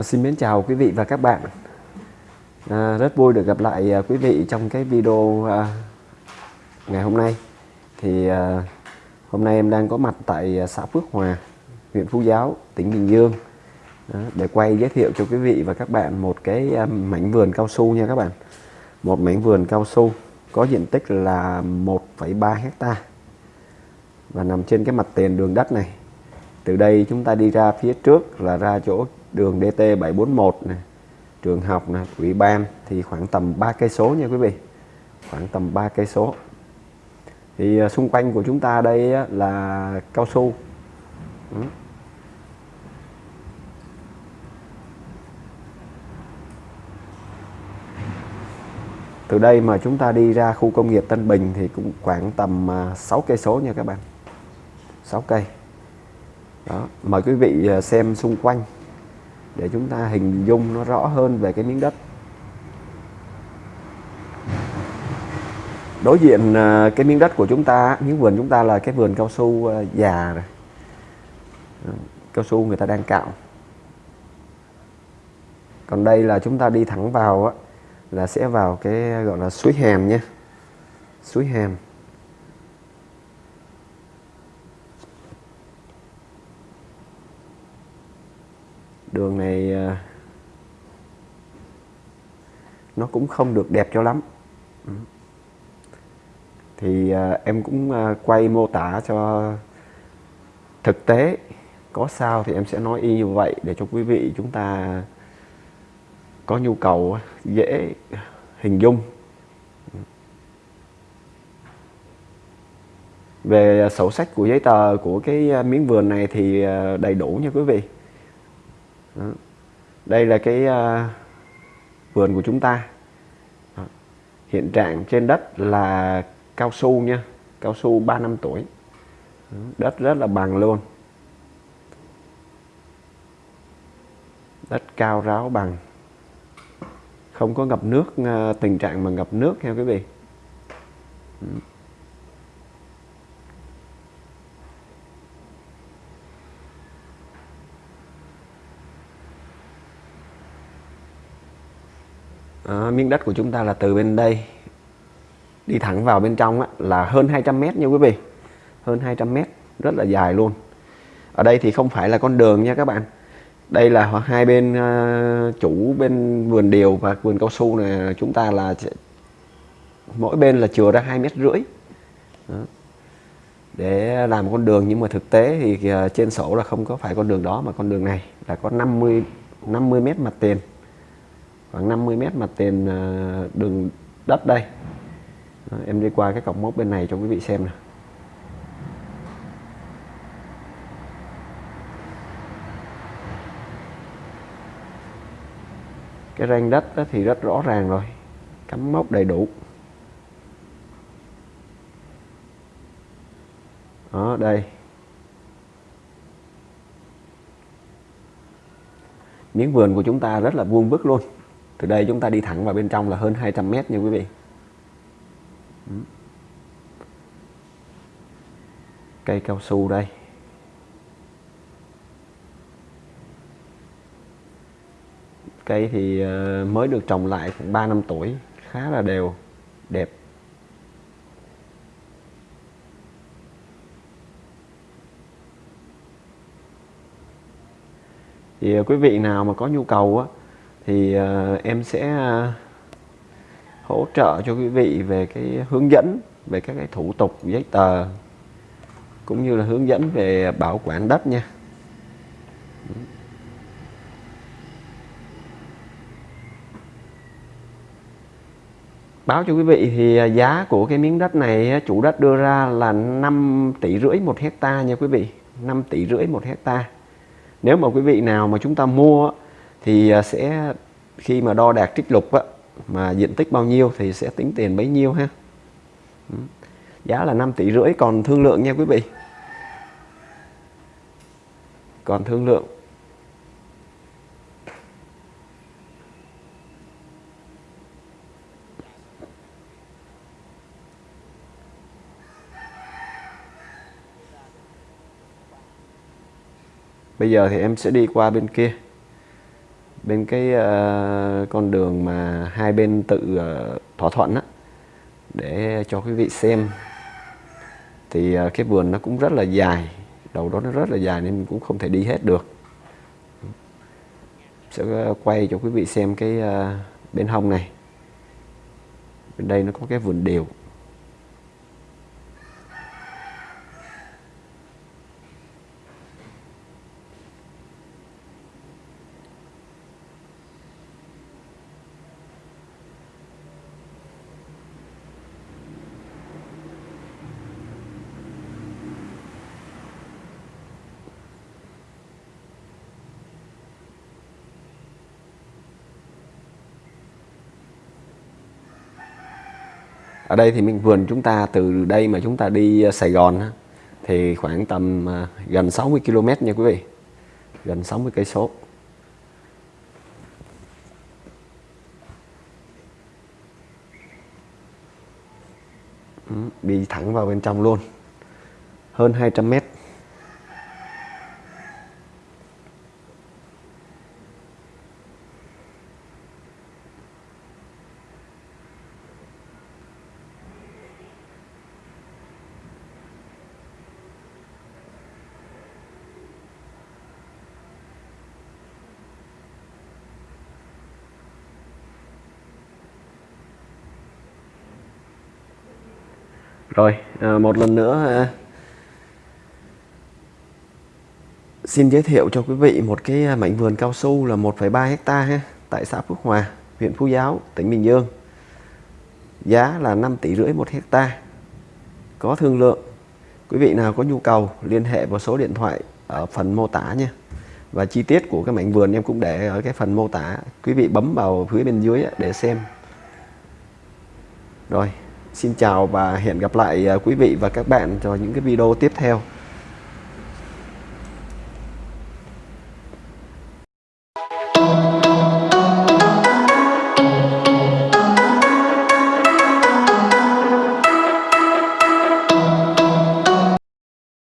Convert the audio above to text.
À, xin mến chào quý vị và các bạn. À, Rất vui được gặp lại à, quý vị trong cái video à, ngày hôm nay. Thì à, hôm nay em đang có mặt tại à, xã Phước Hòa, huyện Phú Giáo, tỉnh Bình Dương. À, Để quay giới thiệu cho quý vị và các bạn một cái à, mảnh vườn cao su nha các bạn. Một mảnh vườn cao su có diện tích là 1,3 hecta Và nằm trên cái mặt tiền đường đất này. Từ đây chúng ta đi ra phía trước là ra chỗ đường DT 741 này, trường học này, ủy ban thì khoảng tầm 3 cây số nha quý vị. Khoảng tầm 3 cây số. Thì à, xung quanh của chúng ta đây là cao su. Ừ. Từ đây mà chúng ta đi ra khu công nghiệp Tân Bình thì cũng khoảng tầm à, 6 cây số nha các bạn. 6 cây. Đó. Mời quý vị à, xem xung quanh để chúng ta hình dung nó rõ hơn về cái miếng đất. Đối diện à, cái miếng đất của chúng ta, miếng vườn chúng ta là cái vườn cao su à, già rồi. Cao su người ta đang cạo. Còn đây là chúng ta đi thẳng vào á, là sẽ vào cái gọi là suối hèm nhé. Suối hèm. Đường này à, nó cũng không được đẹp cho lắm. Ừ. Thì à, em cũng à, quay mô tả cho thực tế có sao thì em sẽ nói y như vậy để cho quý vị chúng ta có nhu cầu dễ hình dung. Về sổ sách của giấy tờ của cái miếng vườn này thì đầy đủ nha quý vị đó. đây là cái uh, vườn của chúng ta Đó. hiện trạng trên đất là cao su nha cao su 3 năm tuổi Đó. đất rất là bằng luôn đất cao ráo bằng không có ngập nước uh, tình trạng mà ngập nước nha quý vị à, miếng đất của chúng ta là từ bên đây. Đi thẳng vào bên trong á, là hơn 200 mét nha quý vị. Hơn 200 mét rất là dài luôn. Ở đây thì không phải là con đường nha các bạn. Đây là hai bên uh, chủ bên vườn điều và vườn cao su này chúng ta là mỗi bên là chừa ra hai mét rưỡi. Để làm con đường nhưng mà thực tế thì uh, trên sổ là không có phải con đường đó mà con đường này là có 50 50 mét mặt tiền khoảng 50 mét mặt tiền à, đường đất đây. Đó, em đi qua cái cọc mốc bên này cho quý vị xem nè cái ranh đất thì rất rõ ràng rồi cắm mốc đầy đủ. Ở đây. Miếng vườn của chúng ta rất là vuông vức luôn từ đây chúng ta đi thẳng vào bên trong là hơn 200 mét nha quý vị. Cây cao su đây. Cây thì ờ, mới được trồng lại khoảng 3 năm tuổi, khá là đều, đẹp. Thì ờ, quý vị nào mà có nhu cầu á thì uh, em sẽ uh, hỗ trợ cho quý vị về cái hướng dẫn về các cái thủ tục giấy tờ cũng như là hướng dẫn về bảo quản đất nha. Báo cho quý vị thì à, giá của cái miếng đất này chủ đất đưa ra là 5 tỷ rưỡi một hecta nha quý vị 5 tỷ rưỡi một hecta. Nếu mà quý vị nào mà chúng ta mua thì à, sẽ khi mà đo đạt trích lục á, mà diện tích bao nhiêu thì sẽ tính tiền bấy nhiêu ha. Giá là 5 tỷ rưỡi. Còn thương lượng nha quý vị. Còn thương lượng. Bây giờ thì em sẽ đi qua bên kia bên cái uh, con đường mà hai bên tự uh, thỏa thuận á để cho quý vị xem. Thì uh, cái vườn nó cũng rất là dài đầu đó nó rất là dài nên mình cũng không thể đi hết được. Sẽ quay cho quý vị xem cái uh, bên hông này. Bên đây nó có cái vườn điều. Ở đây thì mình vườn chúng ta từ đây mà chúng ta đi ờ, Sài Gòn thì khoảng tầm ờ, gần 60 km nha quý vị. Gần 60 cây số. Ừ, đi thẳng vào bên trong luôn. Hơn 200 mét. Rồi, à, một lần nữa à, xin giới thiệu cho quý vị một cái à, mảnh vườn cao su là 1,3 hecta ha, tại xã Phước Hòa, huyện Phú Giáo, tỉnh Bình Dương. Giá là 5 tỷ rưỡi một hecta. Có thương lượng. Quý vị nào có nhu cầu liên hệ vào số điện thoại ở phần mô tả nha. Và chi tiết của cái mảnh vườn em cũng để ở cái phần mô tả. Quý vị bấm vào phía bên dưới để xem. Rồi, Xin chào và hẹn gặp lại à, quý vị và các bạn cho những cái video tiếp theo.